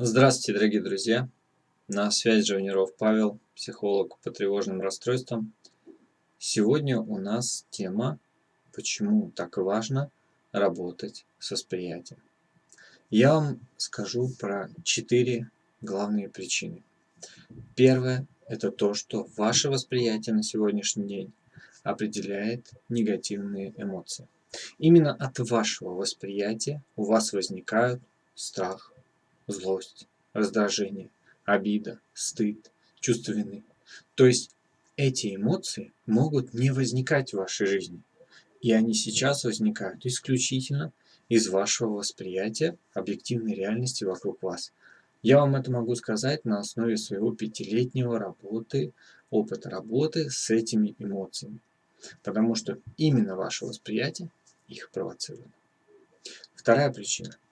Здравствуйте, дорогие друзья! На связи Живниров Павел, психолог по тревожным расстройствам. Сегодня у нас тема «Почему так важно работать с восприятием?». Я вам скажу про четыре главные причины. Первое – это то, что ваше восприятие на сегодняшний день определяет негативные эмоции. Именно от вашего восприятия у вас возникают страх, злость, раздражение, обида, стыд, чувство вины. То есть эти эмоции могут не возникать в вашей жизни. И они сейчас возникают исключительно из вашего восприятия объективной реальности вокруг вас. Я вам это могу сказать на основе своего пятилетнего работы, опыта работы с этими эмоциями. Потому что именно ваше восприятие их провоцирует. Вторая причина –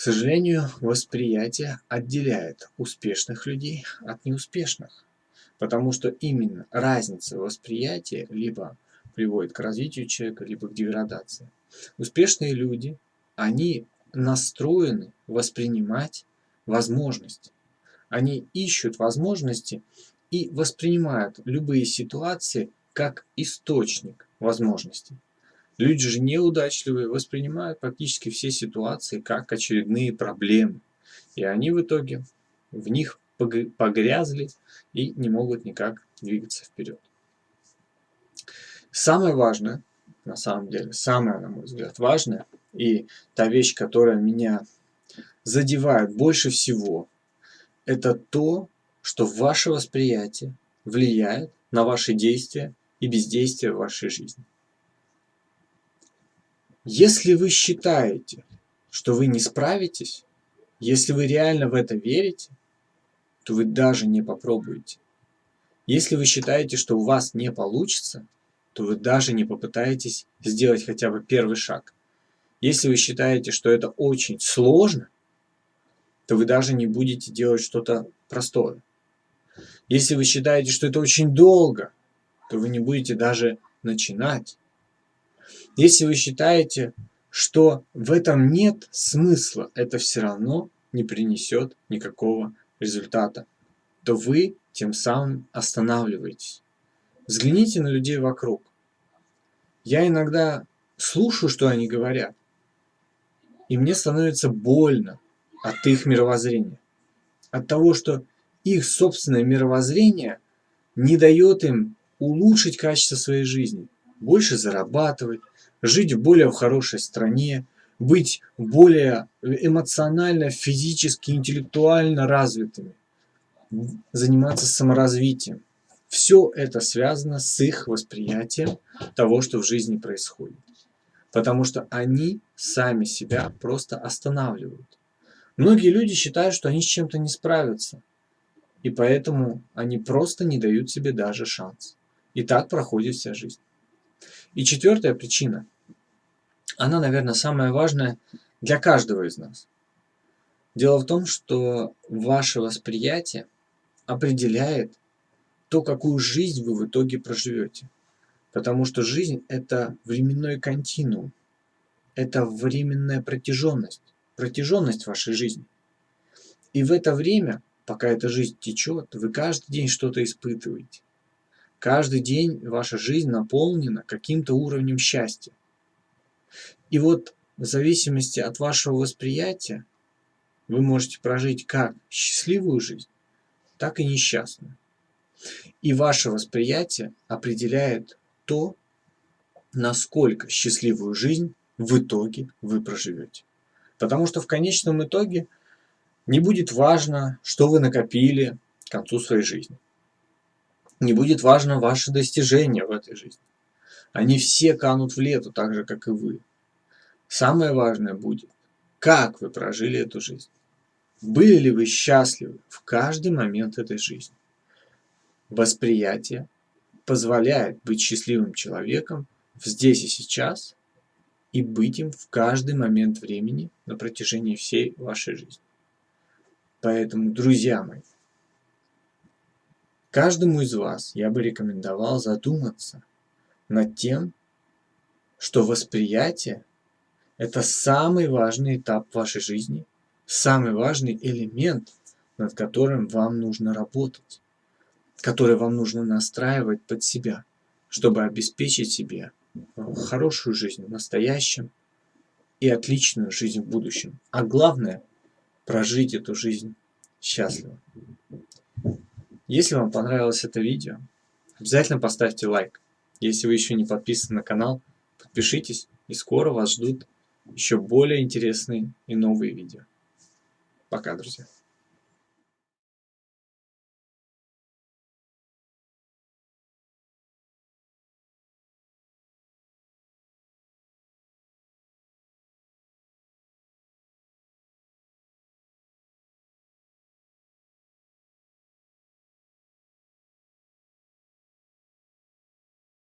к сожалению, восприятие отделяет успешных людей от неуспешных, потому что именно разница восприятия либо приводит к развитию человека, либо к деградации. Успешные люди, они настроены воспринимать возможности. Они ищут возможности и воспринимают любые ситуации как источник возможностей. Люди же неудачливые воспринимают практически все ситуации как очередные проблемы. И они в итоге в них погрязли и не могут никак двигаться вперед. Самое важное, на самом деле, самое, на мой взгляд, важное, и та вещь, которая меня задевает больше всего, это то, что ваше восприятие влияет на ваши действия и бездействие в вашей жизни. Если вы считаете, что вы не справитесь, если вы реально в это верите, то вы даже не попробуете. Если вы считаете, что у вас не получится, то вы даже не попытаетесь сделать хотя бы первый шаг. Если вы считаете, что это очень сложно, то вы даже не будете делать что-то простое. Если вы считаете, что это очень долго, то вы не будете даже начинать. Если вы считаете, что в этом нет смысла, это все равно не принесет никакого результата, то вы тем самым останавливаетесь. Взгляните на людей вокруг. Я иногда слушаю, что они говорят, и мне становится больно от их мировоззрения. От того, что их собственное мировоззрение не дает им улучшить качество своей жизни, больше зарабатывать, жить в более хорошей стране, быть более эмоционально, физически, интеллектуально развитыми, заниматься саморазвитием. Все это связано с их восприятием того, что в жизни происходит. Потому что они сами себя просто останавливают. Многие люди считают, что они с чем-то не справятся. И поэтому они просто не дают себе даже шанс. И так проходит вся жизнь. И четвертая причина, она, наверное, самая важная для каждого из нас. Дело в том, что ваше восприятие определяет то, какую жизнь вы в итоге проживете. Потому что жизнь – это временной континуум, это временная протяженность, протяженность вашей жизни. И в это время, пока эта жизнь течет, вы каждый день что-то испытываете. Каждый день ваша жизнь наполнена каким-то уровнем счастья. И вот в зависимости от вашего восприятия вы можете прожить как счастливую жизнь, так и несчастную. И ваше восприятие определяет то, насколько счастливую жизнь в итоге вы проживете. Потому что в конечном итоге не будет важно, что вы накопили к концу своей жизни не будет важно ваши достижения в этой жизни. Они все канут в лету, так же, как и вы. Самое важное будет, как вы прожили эту жизнь. Были ли вы счастливы в каждый момент этой жизни? Восприятие позволяет быть счастливым человеком здесь и сейчас и быть им в каждый момент времени на протяжении всей вашей жизни. Поэтому, друзья мои, Каждому из вас я бы рекомендовал задуматься над тем, что восприятие – это самый важный этап вашей жизни, самый важный элемент, над которым вам нужно работать, который вам нужно настраивать под себя, чтобы обеспечить себе хорошую жизнь в настоящем и отличную жизнь в будущем. А главное, прожить эту жизнь счастливо. Если вам понравилось это видео, обязательно поставьте лайк. Если вы еще не подписаны на канал, подпишитесь, и скоро вас ждут еще более интересные и новые видео. Пока, друзья.